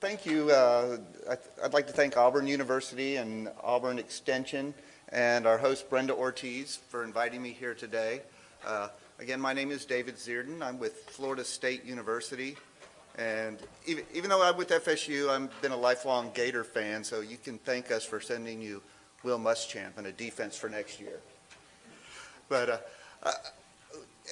thank you. Uh, I'd like to thank Auburn University and Auburn Extension and our host Brenda Ortiz for inviting me here today. Uh, again, my name is David Zierden. I'm with Florida State University. And even, even though I'm with FSU, I've been a lifelong Gator fan, so you can thank us for sending you Will Muschamp and a defense for next year. But uh,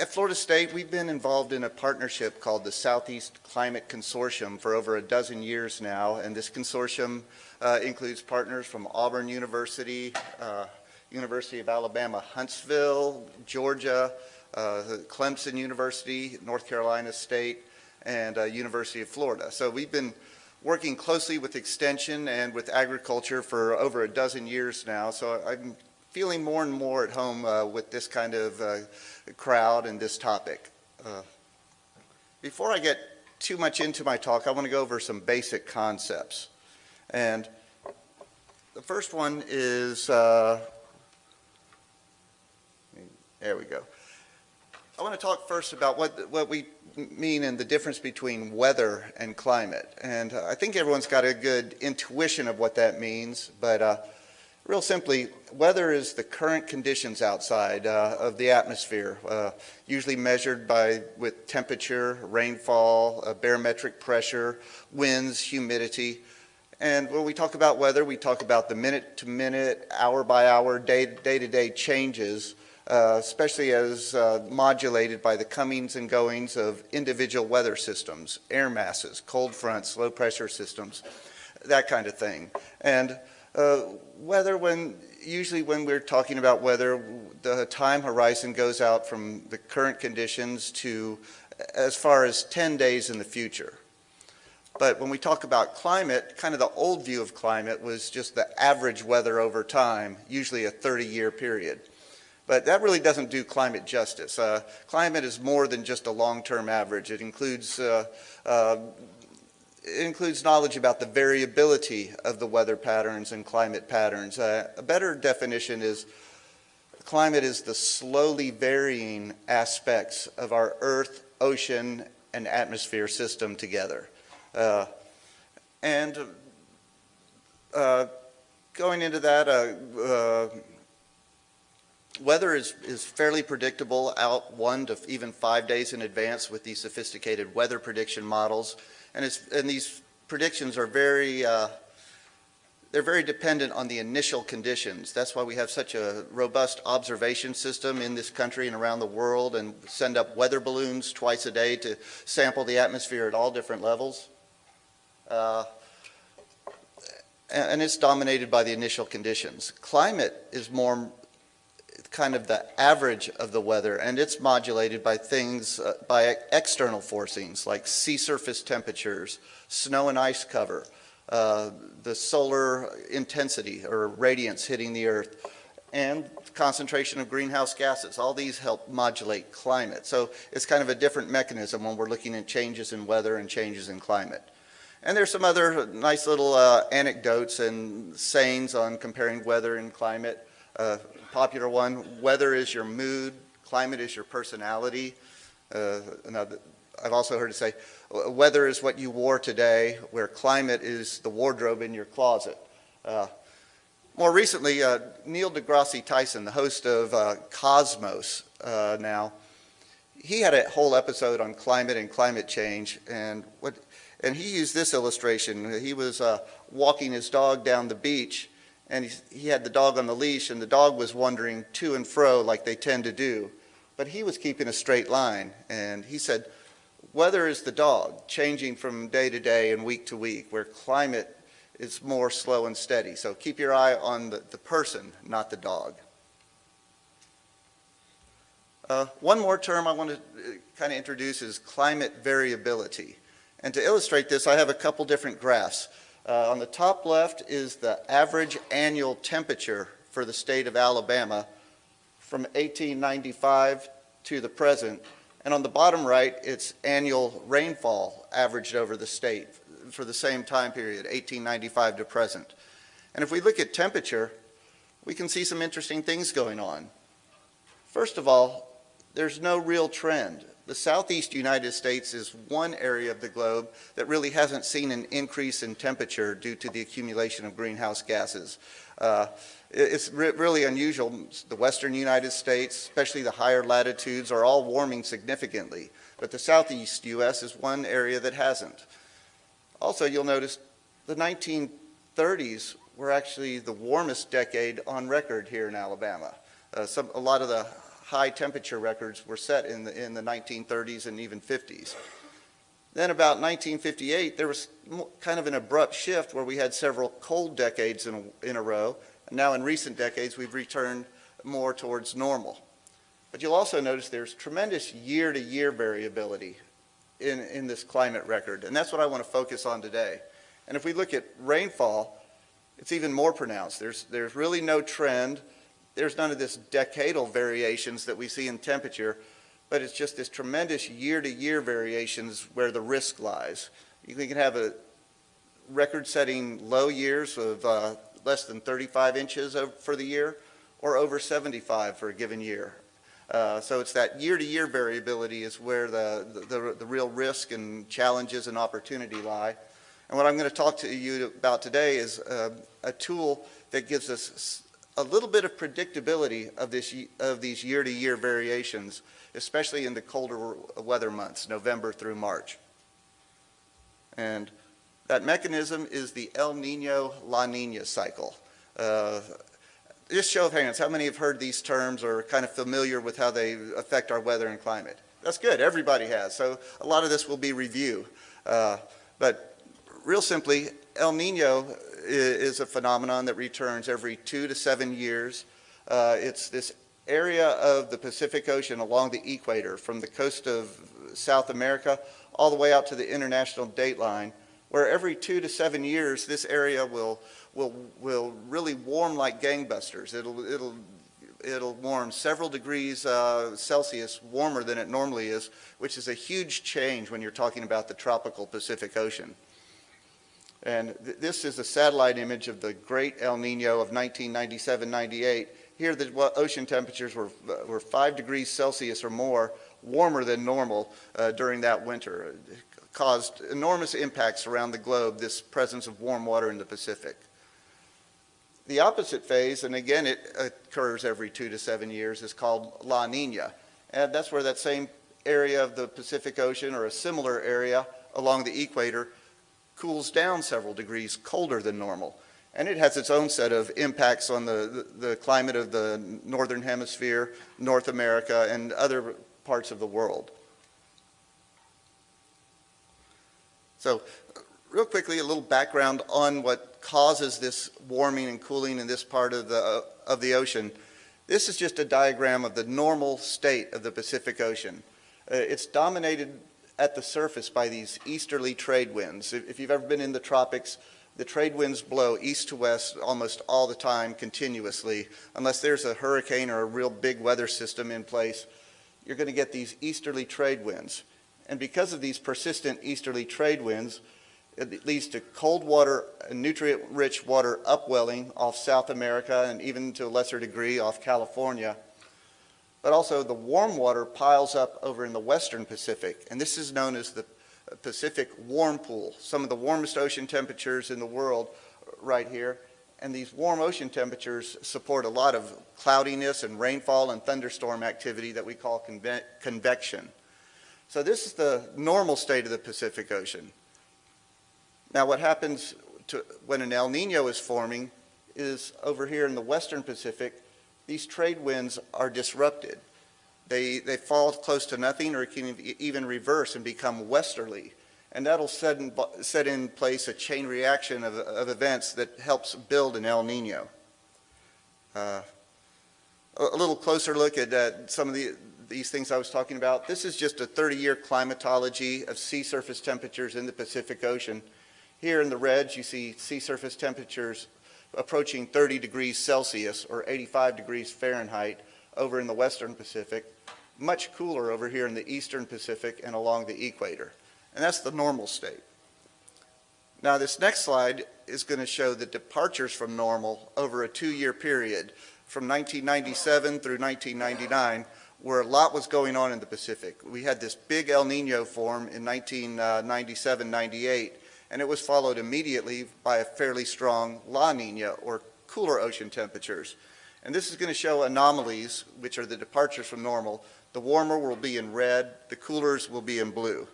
at Florida State, we've been involved in a partnership called the Southeast Climate Consortium for over a dozen years now, and this consortium uh, includes partners from Auburn University, uh, University of Alabama, Huntsville, Georgia, uh, Clemson University, North Carolina State, and uh, University of Florida. So we've been working closely with Extension and with agriculture for over a dozen years now, so I'm feeling more and more at home uh, with this kind of uh, crowd and this topic. Uh, before I get too much into my talk, I want to go over some basic concepts. And the first one is, uh, there we go. I want to talk first about what, what we mean and the difference between weather and climate. And uh, I think everyone's got a good intuition of what that means, but uh, Real simply, weather is the current conditions outside uh, of the atmosphere, uh, usually measured by with temperature, rainfall, uh, barometric pressure, winds, humidity. And when we talk about weather, we talk about the minute to minute, hour by hour, day, day to day changes, uh, especially as uh, modulated by the comings and goings of individual weather systems, air masses, cold fronts, low pressure systems, that kind of thing. And uh, weather, when usually when we're talking about weather, the time horizon goes out from the current conditions to as far as 10 days in the future. But when we talk about climate, kind of the old view of climate was just the average weather over time, usually a 30-year period. But that really doesn't do climate justice. Uh, climate is more than just a long-term average. It includes uh, uh, includes knowledge about the variability of the weather patterns and climate patterns. Uh, a better definition is climate is the slowly varying aspects of our earth, ocean, and atmosphere system together. Uh, and uh, going into that, uh, uh, weather is, is fairly predictable out one to even five days in advance with these sophisticated weather prediction models. And, and these predictions are very, uh, they're very dependent on the initial conditions. That's why we have such a robust observation system in this country and around the world and send up weather balloons twice a day to sample the atmosphere at all different levels. Uh, and it's dominated by the initial conditions. Climate is more kind of the average of the weather, and it's modulated by things, uh, by external forcings like sea surface temperatures, snow and ice cover, uh, the solar intensity or radiance hitting the earth, and concentration of greenhouse gases. All these help modulate climate. So it's kind of a different mechanism when we're looking at changes in weather and changes in climate. And there's some other nice little uh, anecdotes and sayings on comparing weather and climate. Uh, popular one, weather is your mood, climate is your personality. Uh, I've also heard it say, weather is what you wore today, where climate is the wardrobe in your closet. Uh, more recently, uh, Neil deGrasse Tyson, the host of uh, Cosmos uh, now, he had a whole episode on climate and climate change, and what, and he used this illustration. He was uh, walking his dog down the beach, and he, he had the dog on the leash, and the dog was wandering to and fro like they tend to do. But he was keeping a straight line, and he said, weather is the dog, changing from day to day and week to week, where climate is more slow and steady. So keep your eye on the, the person, not the dog. Uh, one more term I want to uh, kind of introduce is climate variability. And to illustrate this, I have a couple different graphs. Uh, on the top left is the average annual temperature for the state of Alabama from 1895 to the present. And on the bottom right, it's annual rainfall averaged over the state for the same time period, 1895 to present. And if we look at temperature, we can see some interesting things going on. First of all, there's no real trend. The southeast United States is one area of the globe that really hasn't seen an increase in temperature due to the accumulation of greenhouse gases. Uh, it's re really unusual. The western United States, especially the higher latitudes, are all warming significantly, but the southeast U.S. is one area that hasn't. Also, you'll notice the 1930s were actually the warmest decade on record here in Alabama. Uh, some, a lot of the high temperature records were set in the, in the 1930s and even 50s. Then about 1958, there was kind of an abrupt shift where we had several cold decades in a, in a row. And now in recent decades, we've returned more towards normal. But you'll also notice there's tremendous year-to-year -year variability in, in this climate record. And that's what I want to focus on today. And if we look at rainfall, it's even more pronounced. There's, there's really no trend. There's none of this decadal variations that we see in temperature but it's just this tremendous year-to-year -year variations where the risk lies. You can have a record-setting low years of uh, less than 35 inches for the year or over 75 for a given year. Uh, so it's that year-to-year -year variability is where the, the, the, real risk and challenges and opportunity lie. And what I'm going to talk to you about today is uh, a tool that gives us a little bit of predictability of, this, of these year-to-year -year variations especially in the colder weather months, November through March. And that mechanism is the El Nino La Nina cycle. Uh, just show of hands, how many have heard these terms or are kind of familiar with how they affect our weather and climate? That's good, everybody has. So a lot of this will be review. Uh, but real simply, El Nino is a phenomenon that returns every two to seven years. Uh, it's this area of the Pacific Ocean along the equator from the coast of South America all the way out to the international date line where every two to seven years this area will will will really warm like gangbusters it'll it'll it'll warm several degrees uh, Celsius warmer than it normally is which is a huge change when you're talking about the tropical Pacific Ocean and th this is a satellite image of the great El Nino of 1997-98 here, the ocean temperatures were, uh, were 5 degrees Celsius or more warmer than normal uh, during that winter. It caused enormous impacts around the globe, this presence of warm water in the Pacific. The opposite phase, and again it occurs every two to seven years, is called La Nina. And that's where that same area of the Pacific Ocean or a similar area along the equator cools down several degrees colder than normal. And it has its own set of impacts on the, the, climate of the Northern Hemisphere, North America, and other parts of the world. So real quickly, a little background on what causes this warming and cooling in this part of the, uh, of the ocean. This is just a diagram of the normal state of the Pacific Ocean. Uh, it's dominated at the surface by these easterly trade winds. If, you've ever been in the tropics, the trade winds blow east to west almost all the time continuously. Unless there's a hurricane or a real big weather system in place, you're going to get these easterly trade winds. And because of these persistent easterly trade winds, it leads to cold water, and nutrient-rich water upwelling off South America and even to a lesser degree off California. But also the warm water piles up over in the western Pacific, and this is known as the Pacific warm pool, some of the warmest ocean temperatures in the world right here. And these warm ocean temperatures support a lot of cloudiness and rainfall and thunderstorm activity that we call conve convection. So this is the normal state of the Pacific Ocean. Now what happens to, when an El Nino is forming is over here in the western Pacific, these trade winds are disrupted. They, they fall close to nothing or can even reverse and become westerly. And that'll set in, set in place a chain reaction of, of events that helps build an El Nino. Uh, a little closer look at uh, some of the, these things I was talking about. This is just a 30-year climatology of sea surface temperatures in the Pacific Ocean. Here in the reds, you see sea surface temperatures approaching 30 degrees Celsius or 85 degrees Fahrenheit over in the western Pacific much cooler over here in the eastern Pacific and along the equator. And that's the normal state. Now this next slide is going to show the departures from normal over a two-year period from 1997 through 1999 where a lot was going on in the Pacific. We had this big El Nino form in 1997-98, and it was followed immediately by a fairly strong La Nina, or cooler ocean temperatures. And this is going to show anomalies, which are the departures from normal. The warmer will be in red, the coolers will be in blue.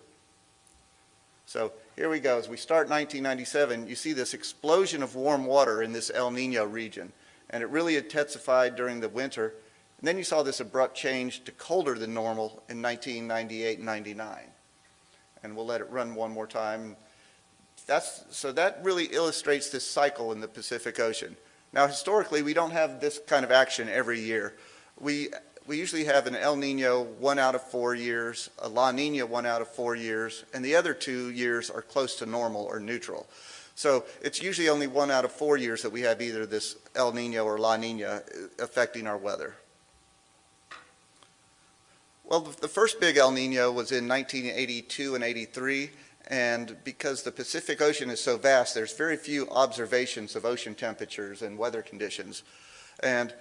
So here we go. As we start 1997, you see this explosion of warm water in this El Nino region. And it really intensified during the winter. And then you saw this abrupt change to colder than normal in 1998 and 99. And we'll let it run one more time. That's, so that really illustrates this cycle in the Pacific Ocean. Now, historically, we don't have this kind of action every year. We, we usually have an El Nino one out of four years, a La Nina one out of four years, and the other two years are close to normal or neutral. So it's usually only one out of four years that we have either this El Nino or La Nina uh, affecting our weather. Well, the first big El Nino was in 1982 and 83, and because the Pacific Ocean is so vast, there's very few observations of ocean temperatures and weather conditions. And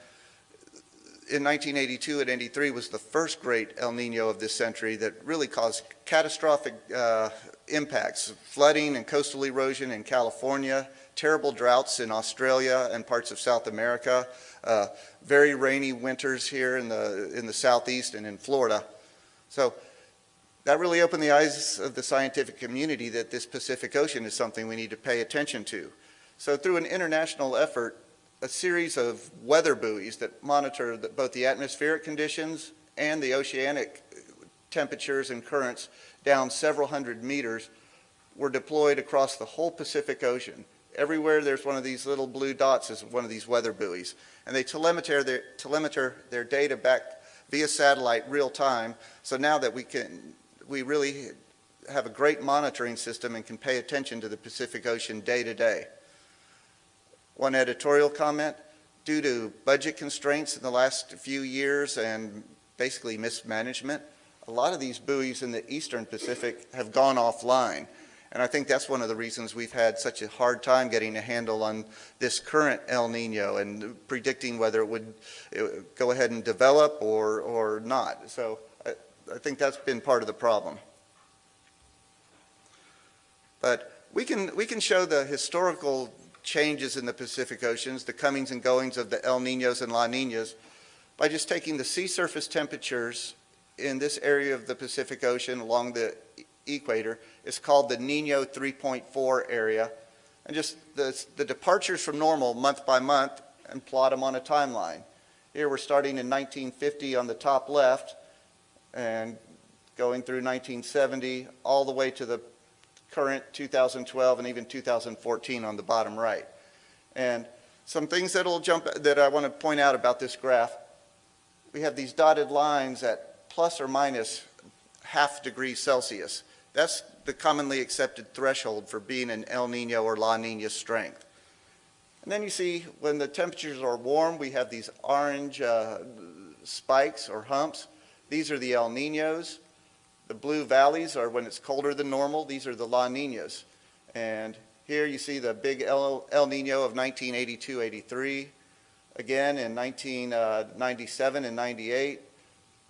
in 1982 and 83 was the first great El Nino of this century that really caused catastrophic uh, impacts, flooding and coastal erosion in California, terrible droughts in Australia and parts of South America, uh, very rainy winters here in the, in the southeast and in Florida. So that really opened the eyes of the scientific community that this Pacific Ocean is something we need to pay attention to. So through an international effort, a series of weather buoys that monitor the, both the atmospheric conditions and the oceanic temperatures and currents down several hundred meters were deployed across the whole Pacific Ocean. Everywhere there's one of these little blue dots is one of these weather buoys. And they telemeter their, telemeter their data back via satellite real time. So now that we can we really have a great monitoring system and can pay attention to the Pacific Ocean day to day. One editorial comment, due to budget constraints in the last few years and basically mismanagement, a lot of these buoys in the eastern Pacific have gone offline. And I think that's one of the reasons we've had such a hard time getting a handle on this current El Nino and predicting whether it would, uh, go ahead and develop or, or not. So I think that's been part of the problem. But we can, we can show the historical changes in the Pacific Oceans, the comings and goings of the El Ninos and La Ninas, by just taking the sea surface temperatures in this area of the Pacific Ocean along the equator. It's called the Nino 3.4 area. And just the, the departures from normal month by month and plot them on a timeline. Here we're starting in 1950 on the top left and going through 1970 all the way to the current 2012 and even 2014 on the bottom right. And some things that'll jump that I want to point out about this graph. We have these dotted lines at plus or minus half degree Celsius. That's the commonly accepted threshold for being an El Nino or La Nina strength. And then you see when the temperatures are warm, we have these orange uh, spikes or humps. These are the El Ninos. The blue valleys are when it's colder than normal. These are the La Ninas. And here you see the big El, El Nino of 1982-83. Again in 1997 uh, and 98.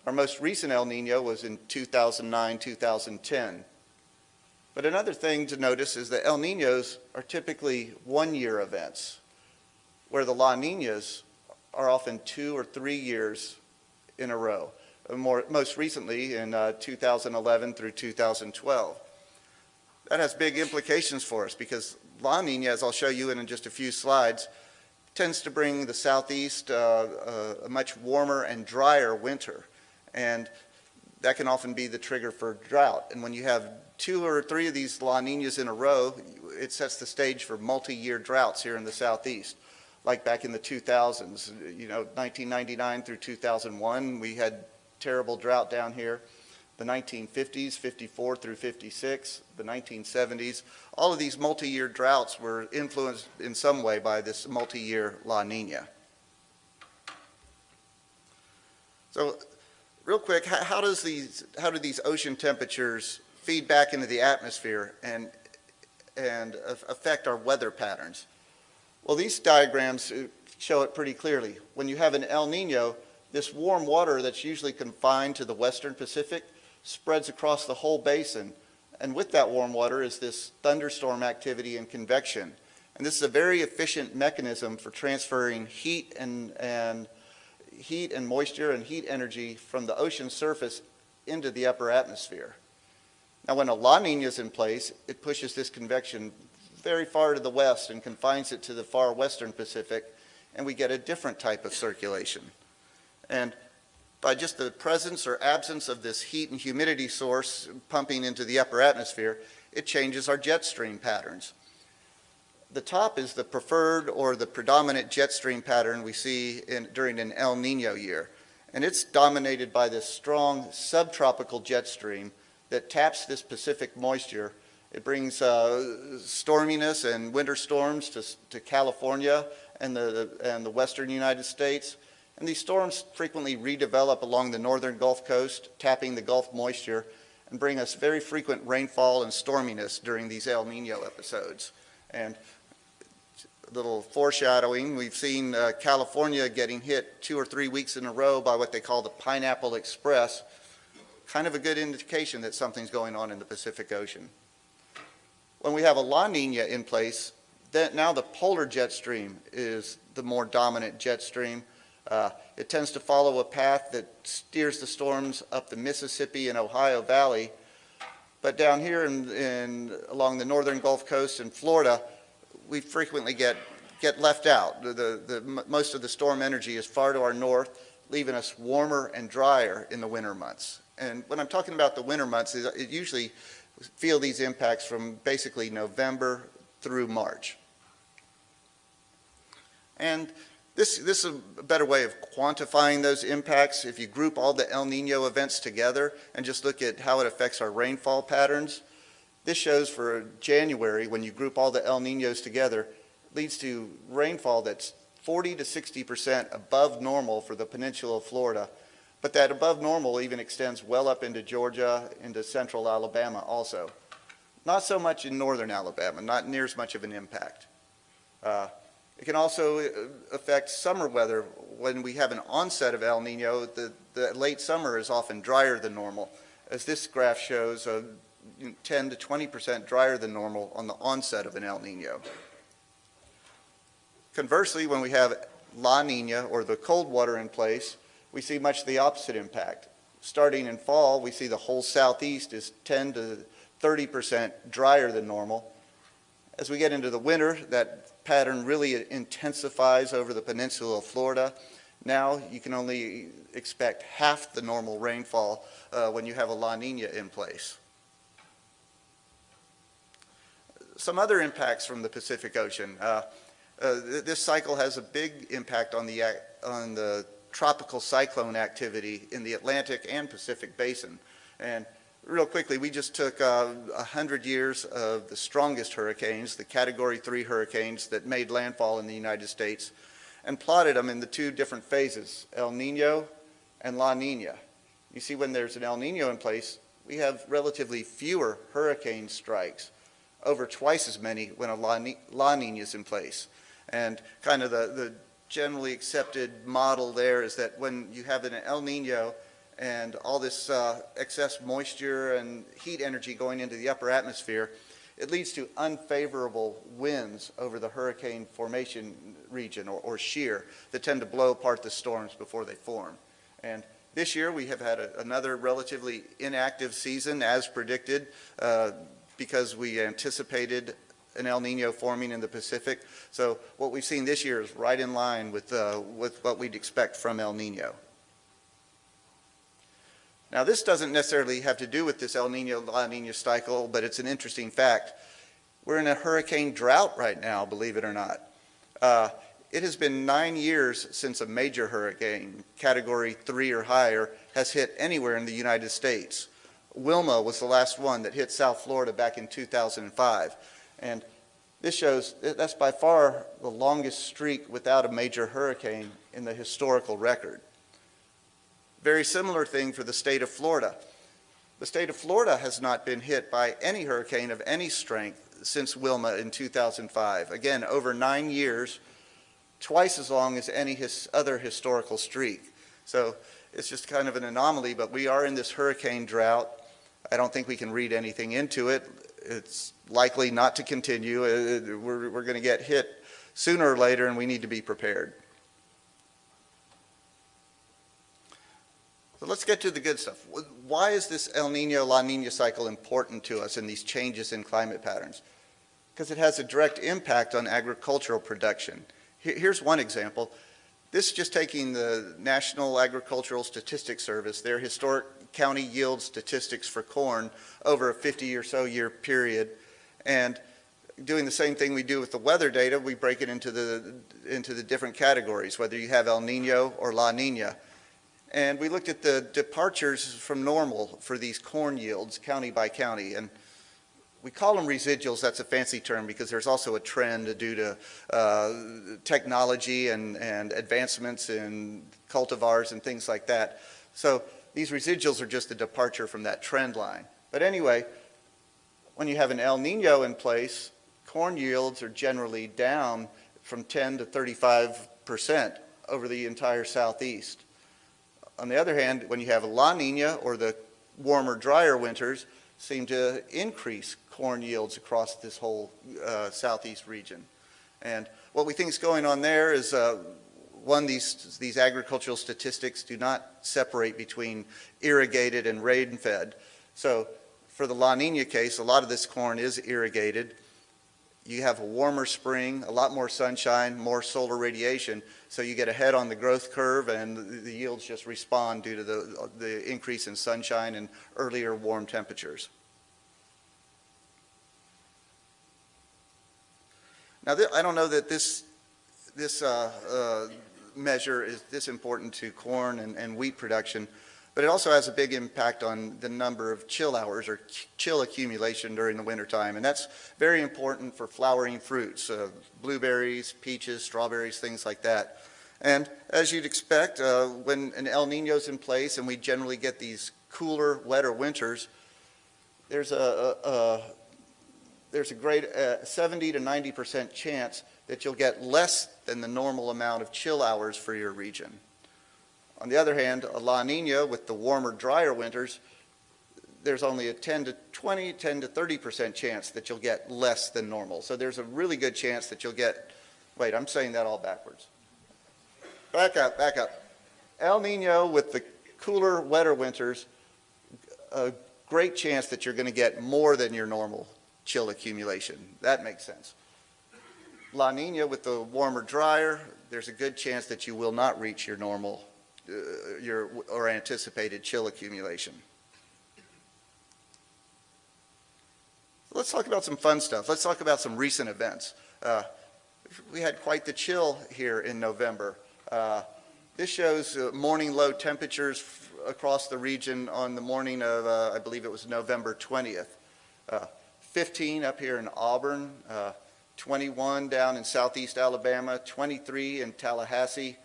Our most recent El Nino was in 2009-2010. But another thing to notice is that El Ninos are typically one-year events, where the La Ninas are often two or three years in a row more, most recently in uh, 2011 through 2012. That has big implications for us because La Nina, as I'll show you in just a few slides, tends to bring the southeast uh, uh, a much warmer and drier winter. And that can often be the trigger for drought. And when you have two or three of these La Ninas in a row, it sets the stage for multi-year droughts here in the southeast. Like back in the 2000s, you know, 1999 through 2001, we had terrible drought down here. The 1950s, 54 through 56, the 1970s, all of these multi-year droughts were influenced in some way by this multi-year La Nina. So real quick, how, does these, how do these ocean temperatures feed back into the atmosphere and, and affect our weather patterns? Well, these diagrams uh, show it pretty clearly. When you have an El Nino, this warm water that's usually confined to the western Pacific spreads across the whole basin. And with that warm water is this thunderstorm activity and convection. And this is a very efficient mechanism for transferring heat and, and heat and moisture and heat energy from the ocean surface into the upper atmosphere. Now when a La Nina is in place, it pushes this convection very far to the west and confines it to the far western Pacific, and we get a different type of circulation. And by just the presence or absence of this heat and humidity source pumping into the upper atmosphere, it changes our jet stream patterns. The top is the preferred or the predominant jet stream pattern we see in, during an El Nino year. And it's dominated by this strong subtropical jet stream that taps this Pacific moisture. It brings uh, storminess and winter storms to, to California and the, and the western United States. And these storms frequently redevelop along the northern Gulf Coast, tapping the Gulf moisture, and bring us very frequent rainfall and storminess during these El Nino episodes. And a little foreshadowing, we've seen uh, California getting hit two or three weeks in a row by what they call the Pineapple Express, kind of a good indication that something's going on in the Pacific Ocean. When we have a La Nina in place, then now the polar jet stream is the more dominant jet stream. Uh, it tends to follow a path that steers the storms up the Mississippi and Ohio Valley. But down here in, in, along the northern Gulf Coast in Florida, we frequently get, get left out. The, the, the, most of the storm energy is far to our north, leaving us warmer and drier in the winter months. And when I'm talking about the winter months, is it usually feel these impacts from basically November through March. And this, this is a better way of quantifying those impacts. If you group all the El Nino events together and just look at how it affects our rainfall patterns, this shows for January, when you group all the El Ninos together, leads to rainfall that's 40 to 60% above normal for the peninsula of Florida. But that above normal even extends well up into Georgia, into central Alabama also. Not so much in northern Alabama, not near as much of an impact. Uh, it can also uh, affect summer weather. When we have an onset of El Nino, the, the late summer is often drier than normal. As this graph shows, uh, 10 to 20% drier than normal on the onset of an El Nino. Conversely, when we have La Nina or the cold water in place, we see much the opposite impact. Starting in fall, we see the whole southeast is 10 to 30% drier than normal. As we get into the winter, that pattern really intensifies over the peninsula of Florida. Now you can only expect half the normal rainfall uh, when you have a La Nina in place. Some other impacts from the Pacific Ocean. Uh, uh, th this cycle has a big impact on the, on the tropical cyclone activity in the Atlantic and Pacific Basin. And real quickly, we just took uh, a uh, hundred years of the strongest hurricanes, the Category 3 hurricanes that made landfall in the United States, and plotted them in the two different phases, El Nino and La Nina. You see when there's an El Nino in place, we have relatively fewer hurricane strikes, over twice as many when a La, La Nina is in place. And kind of the, the generally accepted model there is that when you have an El Nino, and all this uh, excess moisture and heat energy going into the upper atmosphere, it leads to unfavorable winds over the hurricane formation region or, or shear that tend to blow apart the storms before they form. And this year we have had a, another relatively inactive season as predicted uh, because we anticipated an El Nino forming in the Pacific. So what we've seen this year is right in line with, uh, with what we'd expect from El Nino. Now this doesn't necessarily have to do with this El Nino La Nina cycle, but it's an interesting fact. We're in a hurricane drought right now, believe it or not. Uh, it has been nine years since a major hurricane, category three or higher, has hit anywhere in the United States. Wilma was the last one that hit South Florida back in 2005. And this shows that's by far the longest streak without a major hurricane in the historical record. Very similar thing for the state of Florida. The state of Florida has not been hit by any hurricane of any strength since Wilma in 2005. Again, over nine years, twice as long as any his other historical streak. So it's just kind of an anomaly, but we are in this hurricane drought. I don't think we can read anything into it. It's likely not to continue. Uh, We're, we're going to get hit sooner or later, and we need to be prepared. So let's get to the good stuff. Why is this El Nino, La Nina cycle important to us in these changes in climate patterns? Because it has a direct impact on agricultural production. Here's one example. This is just taking the National Agricultural Statistics Service, their historic county yield statistics for corn over a 50 or so year period, and doing the same thing we do with the weather data, we break it into the, into the different categories, whether you have El Nino or La Nina. And we looked at the departures from normal for these corn yields, county by county. And we call them residuals. That's a fancy term because there's also a trend due to uh, technology and, and advancements in cultivars and things like that. So these residuals are just a departure from that trend line. But anyway, when you have an El Nino in place, corn yields are generally down from 10 to 35 percent over the entire southeast. On the other hand, when you have a La Nina or the warmer, drier winters, seem to increase corn yields across this whole uh, southeast region. And what we think is going on there is, uh, one, these, these agricultural statistics do not separate between irrigated and rain-fed. So for the La Nina case, a lot of this corn is irrigated. You have a warmer spring, a lot more sunshine, more solar radiation, so you get ahead on the growth curve and the- yields just respond due to the, the increase in sunshine and earlier warm temperatures. Now, I don't know that this, this uh, uh, measure is this important to corn and, and wheat production, but it also has a big impact on the number of chill hours or chill accumulation during the wintertime. And that's very important for flowering fruits, uh, blueberries, peaches, strawberries, things like that. And as you'd expect, uh, when an El Nino's in place and we generally get these cooler, wetter winters, there's a, a, a there's a great uh, 70 to 90 percent chance that you'll get less than the normal amount of chill hours for your region. On the other hand, a La Nina with the warmer, drier winters, there's only a 10 to 20, 10 to 30 percent chance that you'll get less than normal. So there's a really good chance that you'll get, wait, I'm saying that all backwards. Back up, back up. El Nino with the cooler, wetter winters, a great chance that you're going to get more than your normal chill accumulation. That makes sense. La Nina with the warmer, drier, there's a good chance that you will not reach your normal uh, your or anticipated chill accumulation. Let's talk about some fun stuff. Let's talk about some recent events. Uh, we had quite the chill here in November. Uh, this shows uh, morning low temperatures across the region on the morning of, uh, I believe it was November 20th. Uh, 15 up here in Auburn, uh, 21 down in southeast Alabama, 23 in Tallahassee.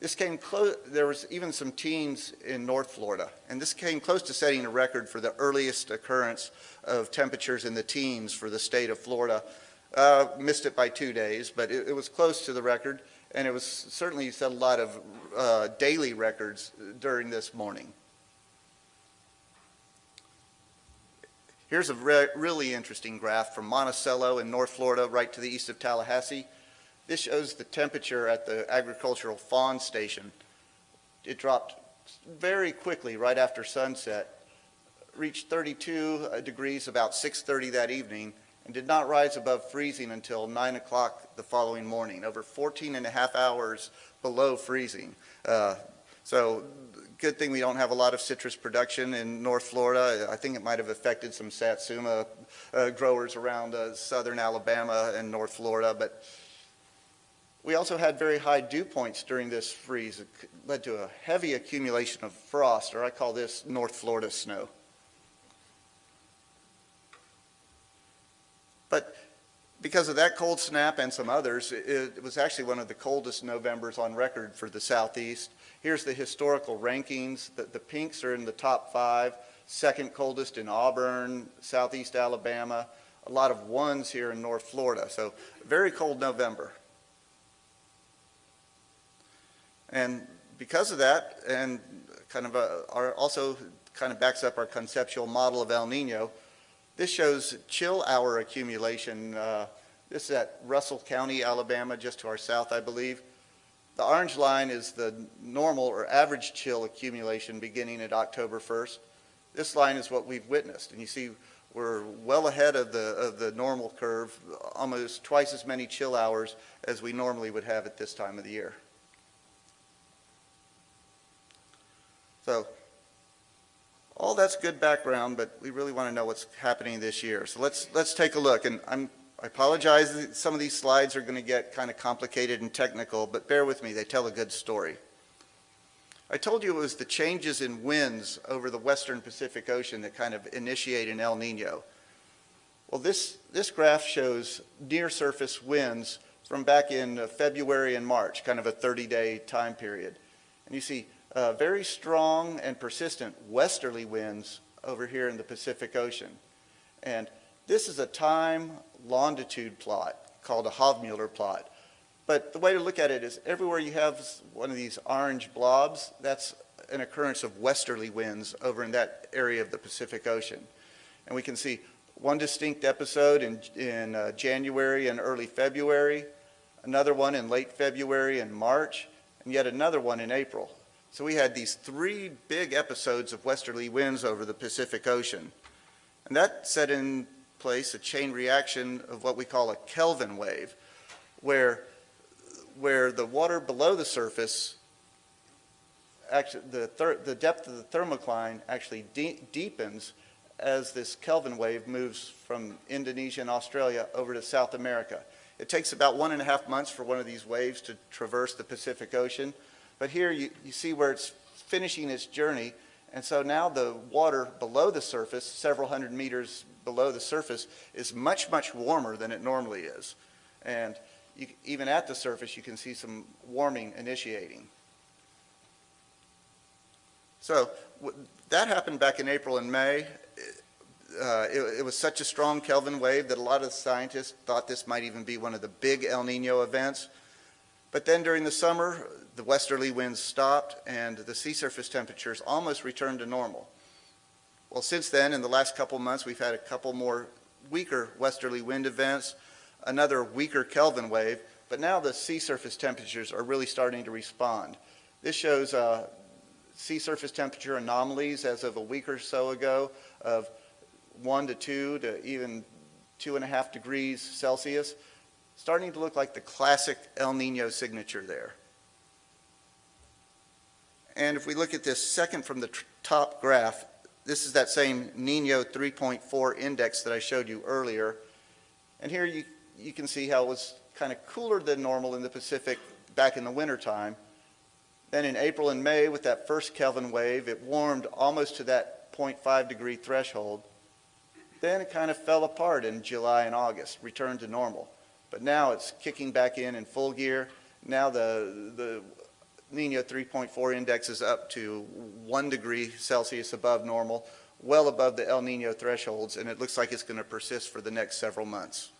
This came close, there was even some teens in North Florida, and this came close to setting a record for the earliest occurrence of temperatures in the teens for the state of Florida. Uh, missed it by two days, but it, it was close to the record, and it was certainly set a lot of uh, daily records during this morning. Here's a re really interesting graph from Monticello in North Florida, right to the east of Tallahassee. This shows the temperature at the agricultural FAWN station. It dropped very quickly right after sunset, reached 32 degrees about 6.30 that evening, and did not rise above freezing until 9 o'clock the following morning, over 14 and a half hours below freezing. Uh, so good thing we don't have a lot of citrus production in North Florida. I think it might have affected some satsuma uh, growers around uh, southern Alabama and North Florida, but we also had very high dew points during this freeze. It led to a heavy accumulation of frost, or I call this North Florida snow. But because of that cold snap and some others, it, was actually one of the coldest Novembers on record for the Southeast. Here's the historical rankings. The, the pinks are in the top five, second coldest in Auburn, Southeast Alabama, a lot of ones here in North Florida. So very cold November. And because of that, and kind of a, our, also kind of backs up our conceptual model of El Nino, this shows chill hour accumulation. Uh, this is at Russell County, Alabama, just to our south, I believe. The orange line is the normal or average chill accumulation beginning at October 1st. This line is what we've witnessed, and you see we're well ahead of the, of the normal curve, almost twice as many chill hours as we normally would have at this time of the year. So all that's good background, but we really want to know what's happening this year. So let's, let's take a look. And I'm, I apologize, some of these slides are going to get kind of complicated and technical, but bear with me, they tell a good story. I told you it was the changes in winds over the western Pacific Ocean that kind of initiate an El Nino. Well, this, this graph shows near surface winds from back in uh, February and March, kind of a 30-day time period. And you see uh, very strong and persistent westerly winds over here in the Pacific Ocean. And this is a time longitude plot called a Hovmöller plot. But the way to look at it is everywhere you have one of these orange blobs, that's an occurrence of westerly winds over in that area of the Pacific Ocean. And we can see one distinct episode in, in uh, January and early February, another one in late February and March, and yet another one in April. So we had these three big episodes of westerly winds over the Pacific Ocean. And that set in place a chain reaction of what we call a Kelvin wave, where where the water below the surface, actually the, the depth of the thermocline actually de deepens as this Kelvin wave moves from Indonesia and Australia over to South America. It takes about one and a half months for one of these waves to traverse the Pacific Ocean. But here you, you see where it's finishing its journey. And so now the water below the surface, several hundred meters below the surface, is much, much warmer than it normally is. And you, even at the surface, you can see some warming initiating. So that happened back in April and May. Uh, it, it, was such a strong Kelvin wave that a lot of scientists thought this might even be one of the big El Nino events. But then during the summer, the westerly winds stopped and the sea surface temperatures almost returned to normal. Well, since then, in the last couple months, we've had a couple more weaker westerly wind events another weaker Kelvin wave, but now the sea surface temperatures are really starting to respond. This shows uh, sea surface temperature anomalies as of a week or so ago of one to two to even two and a half degrees Celsius, starting to look like the classic El Nino signature there. And if we look at this second from the top graph, this is that same Nino 3.4 index that I showed you earlier. And here you you can see how it was kind of cooler than normal in the Pacific back in the wintertime. Then in April and May, with that first Kelvin wave, it warmed almost to that 0.5 degree threshold. Then it kind of fell apart in July and August, returned to normal. But now it's kicking back in in full gear. Now the, the Nino 3.4 index is up to 1 degree Celsius above normal, well above the El Nino thresholds, and it looks like it's going to persist for the next several months.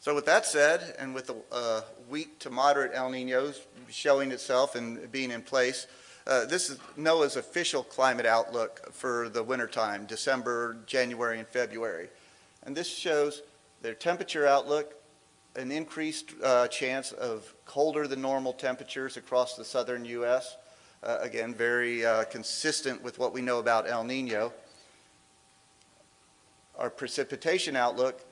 So with that said, and with a uh, weak to moderate El Nino showing itself and being in place, uh, this is NOAA's official climate outlook for the wintertime, December, January, and February. And this shows their temperature outlook, an increased uh, chance of colder than normal temperatures across the southern U.S. Uh, again, very uh, consistent with what we know about El Nino. Our precipitation outlook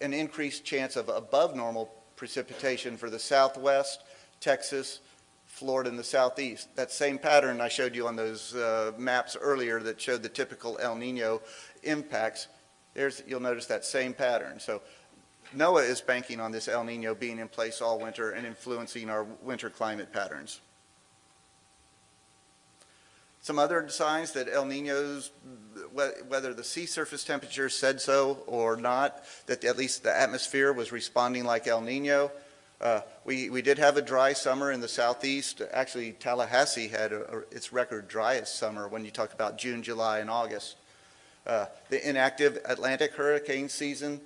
an increased chance of above normal precipitation for the southwest, Texas, Florida, and the southeast. That same pattern I showed you on those uh, maps earlier that showed the typical El Nino impacts. There's, you'll notice that same pattern. So NOAA is banking on this El Nino being in place all winter and influencing our winter climate patterns. Some other signs that El Nino's, whether the sea surface temperature said so or not, that at least the atmosphere was responding like El Nino. Uh, we, we did have a dry summer in the southeast. Actually, Tallahassee had a, a, its record driest summer when you talk about June, July, and August. Uh, the inactive Atlantic hurricane season,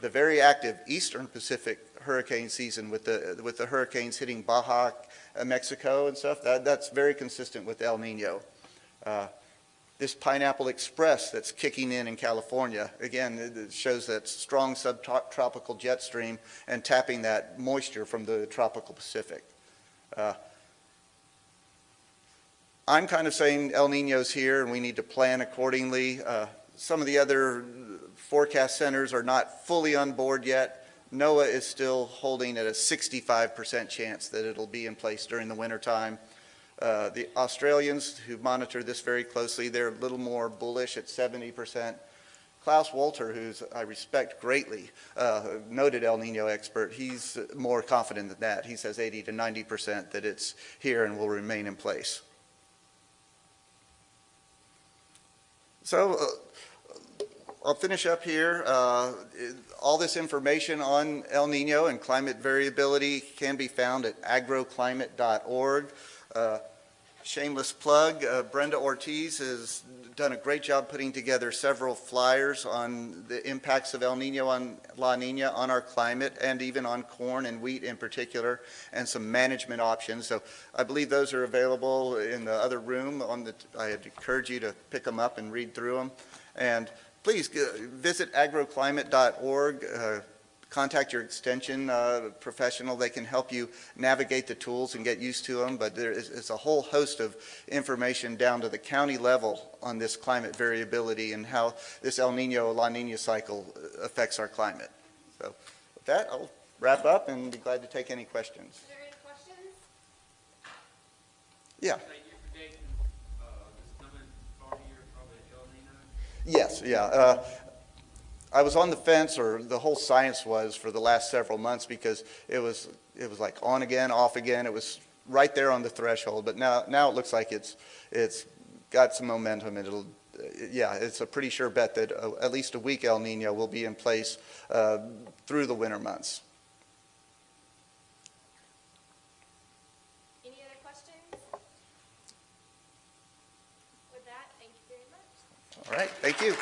the very active eastern Pacific hurricane season with the, with the hurricanes hitting Baja, uh, Mexico and stuff. That, that's very consistent with El Nino. Uh, This Pineapple Express that's kicking in in California, again, it shows that strong subtropical jet stream and tapping that moisture from the tropical Pacific. Uh, I'm kind of saying El Nino's here and we need to plan accordingly. Uh, Some of the other forecast centers are not fully on board yet. NOAA is still holding at a 65% chance that it'll be in place during the wintertime. Uh, The Australians who monitor this very closely, they're a little more bullish at 70%. Klaus Wolter, who I respect greatly, uh, noted El Nino expert, he's more confident than that. He says 80 to 90% that it's here and will remain in place. So uh, I'll finish up here. Uh, All this information on El Nino and climate variability can be found at agroclimate.org. Uh, Shameless plug, uh, Brenda Ortiz has done a great job putting together several flyers on the impacts of El Nino on La Nina on our climate and even on corn and wheat in particular, and some management options. So I believe those are available in the other room on the, I'd encourage you to pick them up and read through them. And please uh, visit agroclimate.org, uh, contact your extension uh, professional. They can help you navigate the tools and get used to them, but there is is a whole host of information down to the county level on this climate variability and how this El Nino, La Nina cycle uh, affects our climate. So with that, I'll wrap up and be glad to take any questions. Is there any questions? Yeah. Say you're predicting, uh, this coming fall year, probably El Nino? Yes, yeah. Uh, I was on the fence, or the whole science was, for the last several months because it was, it was like on again, off again. It was right there on the threshold, but now, now it looks like it's, it's got some momentum and it'll, uh, yeah, it's a pretty sure bet that uh, at least a weak El Nino will be in place uh, through the winter months. Any other questions? With that, thank you very much. All right, thank you.